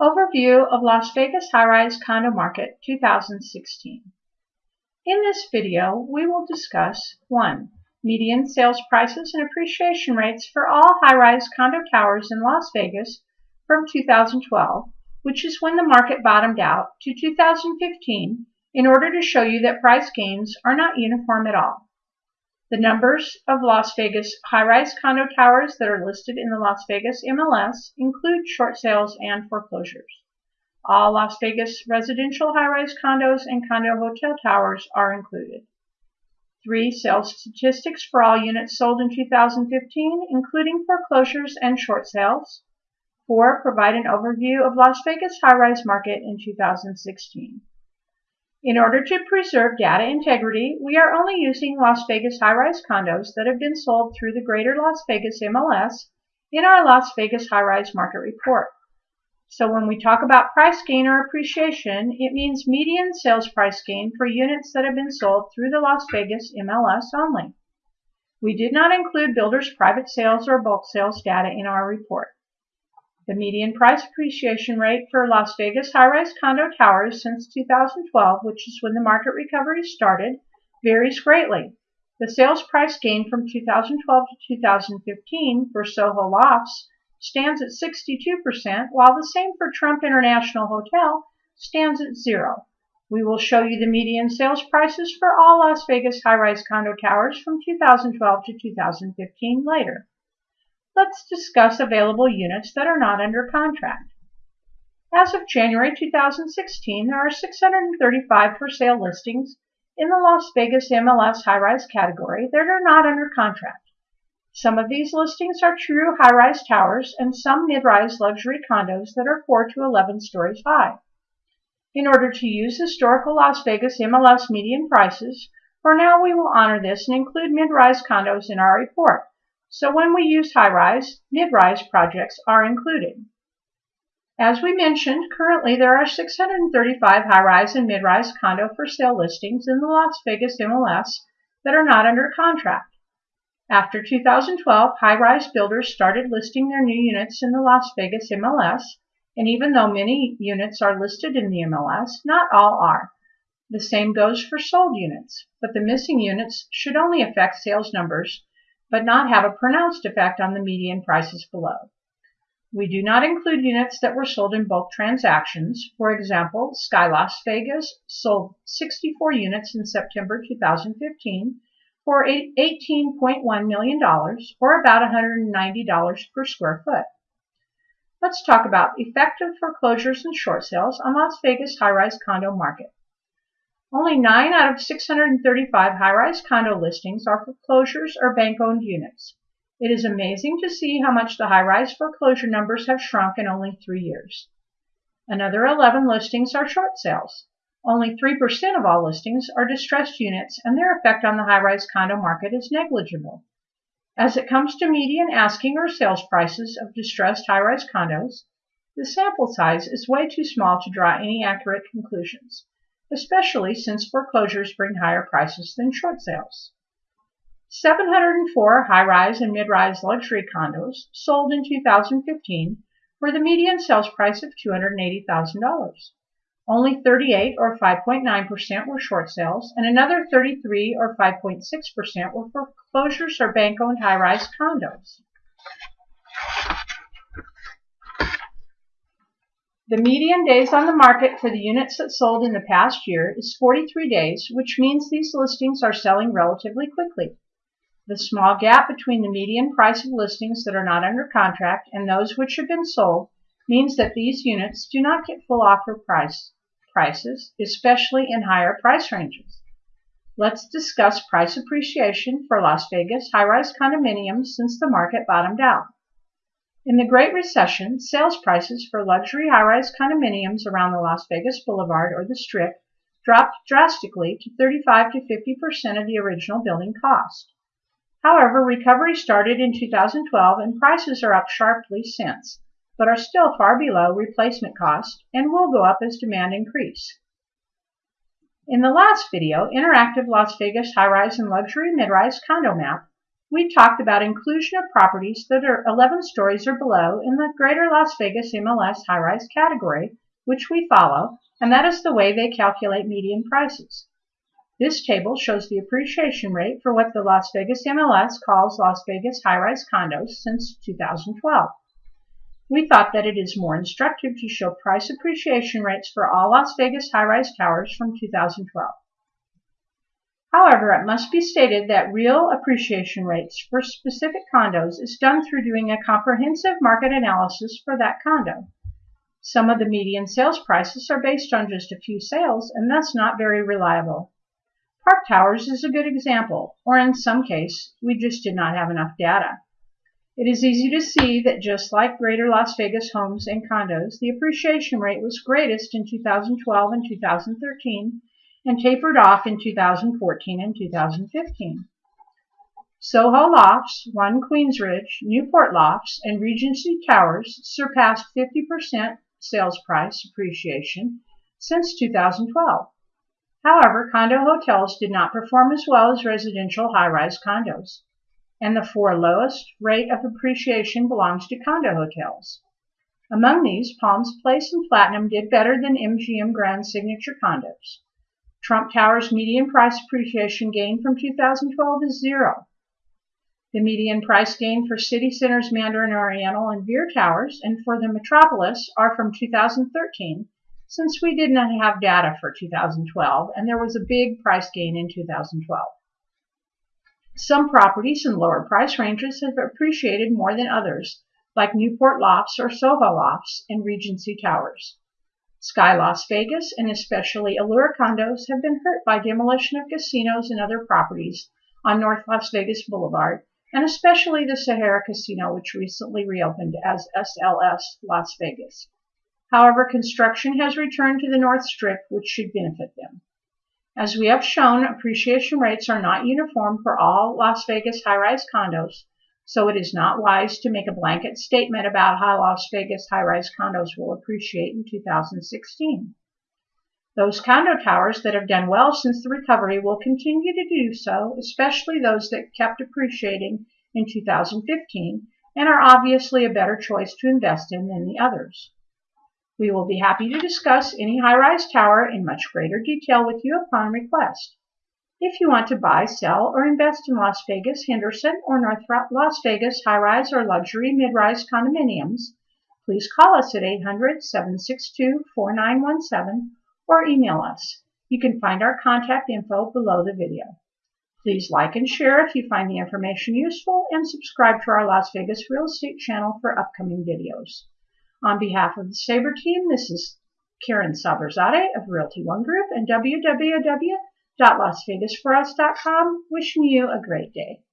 Overview of Las Vegas High-Rise Condo Market 2016. In this video, we will discuss 1. Median sales prices and appreciation rates for all high-rise condo towers in Las Vegas from 2012, which is when the market bottomed out, to 2015 in order to show you that price gains are not uniform at all. The numbers of Las Vegas high-rise condo towers that are listed in the Las Vegas MLS include short sales and foreclosures. All Las Vegas residential high-rise condos and condo hotel towers are included. Three sales statistics for all units sold in 2015, including foreclosures and short sales. Four, provide an overview of Las Vegas high-rise market in 2016. In order to preserve data integrity, we are only using Las Vegas high-rise condos that have been sold through the Greater Las Vegas MLS in our Las Vegas high-rise market report. So when we talk about price gain or appreciation, it means median sales price gain for units that have been sold through the Las Vegas MLS only. We did not include builders' private sales or bulk sales data in our report. The median price appreciation rate for Las Vegas high-rise condo towers since 2012, which is when the market recovery started, varies greatly. The sales price gain from 2012 to 2015 for Soho Lofts stands at 62%, while the same for Trump International Hotel stands at zero. We will show you the median sales prices for all Las Vegas high-rise condo towers from 2012 to 2015 later let's discuss available units that are not under contract. As of January 2016, there are 635 for sale listings in the Las Vegas MLS high-rise category that are not under contract. Some of these listings are true high-rise towers and some mid-rise luxury condos that are 4 to 11 stories high. In order to use historical Las Vegas MLS median prices, for now we will honor this and include mid-rise condos in our report. So when we use high-rise, mid-rise projects are included. As we mentioned, currently there are 635 high-rise and mid-rise condo for sale listings in the Las Vegas MLS that are not under contract. After 2012, high-rise builders started listing their new units in the Las Vegas MLS, and even though many units are listed in the MLS, not all are. The same goes for sold units, but the missing units should only affect sales numbers but not have a pronounced effect on the median prices below. We do not include units that were sold in bulk transactions. For example, Sky Las Vegas sold 64 units in September 2015 for $18.1 million, or about $190 per square foot. Let's talk about effective foreclosures and short sales on Las Vegas high-rise condo market. Only 9 out of 635 high-rise condo listings are foreclosures or bank-owned units. It is amazing to see how much the high-rise foreclosure numbers have shrunk in only three years. Another 11 listings are short sales. Only 3% of all listings are distressed units and their effect on the high-rise condo market is negligible. As it comes to median asking or sales prices of distressed high-rise condos, the sample size is way too small to draw any accurate conclusions especially since foreclosures bring higher prices than short sales. 704 high-rise and mid-rise luxury condos sold in 2015 for the median sales price of $280,000. Only 38 or 5.9% were short sales, and another 33 or 5.6% were foreclosures or bank-owned high-rise condos. The median days on the market for the units that sold in the past year is 43 days, which means these listings are selling relatively quickly. The small gap between the median price of listings that are not under contract and those which have been sold means that these units do not get full offer price prices, especially in higher price ranges. Let's discuss price appreciation for Las Vegas high-rise condominiums since the market bottomed out. In the Great Recession, sales prices for luxury high-rise condominiums around the Las Vegas Boulevard or the Strip dropped drastically to 35 to 50% of the original building cost. However, recovery started in 2012 and prices are up sharply since, but are still far below replacement cost and will go up as demand increase. In the last video, Interactive Las Vegas High-Rise and Luxury Mid-Rise Condo Map, we talked about inclusion of properties that are 11 stories or below in the Greater Las Vegas MLS high-rise category, which we follow, and that is the way they calculate median prices. This table shows the appreciation rate for what the Las Vegas MLS calls Las Vegas high-rise condos since 2012. We thought that it is more instructive to show price appreciation rates for all Las Vegas high-rise towers from 2012. However, it must be stated that real appreciation rates for specific condos is done through doing a comprehensive market analysis for that condo. Some of the median sales prices are based on just a few sales and thus not very reliable. Park Towers is a good example, or in some case, we just did not have enough data. It is easy to see that just like greater Las Vegas homes and condos, the appreciation rate was greatest in 2012 and 2013 and tapered off in 2014 and 2015. Soho Lofts, One Queensridge, Newport Lofts, and Regency Towers surpassed 50% sales price appreciation since 2012. However, condo hotels did not perform as well as residential high-rise condos, and the four lowest rate of appreciation belongs to condo hotels. Among these, Palms Place and Platinum did better than MGM Grand Signature condos. Trump Tower's median price appreciation gain from 2012 is zero. The median price gain for City Centers Mandarin Oriental and Veer Towers and for the Metropolis are from 2013, since we did not have data for 2012 and there was a big price gain in 2012. Some properties in lower price ranges have appreciated more than others, like Newport Lofts or Soho Lofts and Regency Towers. Sky Las Vegas and especially Allure condos have been hurt by demolition of casinos and other properties on North Las Vegas Boulevard, and especially the Sahara Casino, which recently reopened as SLS Las Vegas. However, construction has returned to the North Strip, which should benefit them. As we have shown, appreciation rates are not uniform for all Las Vegas high-rise condos, so it is not wise to make a blanket statement about how Las Vegas high-rise condos will appreciate in 2016. Those condo towers that have done well since the recovery will continue to do so, especially those that kept appreciating in 2015 and are obviously a better choice to invest in than the others. We will be happy to discuss any high-rise tower in much greater detail with you upon request. If you want to buy, sell, or invest in Las Vegas, Henderson, or North Las Vegas high-rise or luxury mid-rise condominiums, please call us at 800-762-4917 or email us. You can find our contact info below the video. Please like and share if you find the information useful and subscribe to our Las Vegas Real Estate channel for upcoming videos. On behalf of the Sabre team, this is Karen Saberzade of Realty One Group and www www.lasvegasforus.com. Wishing you a great day.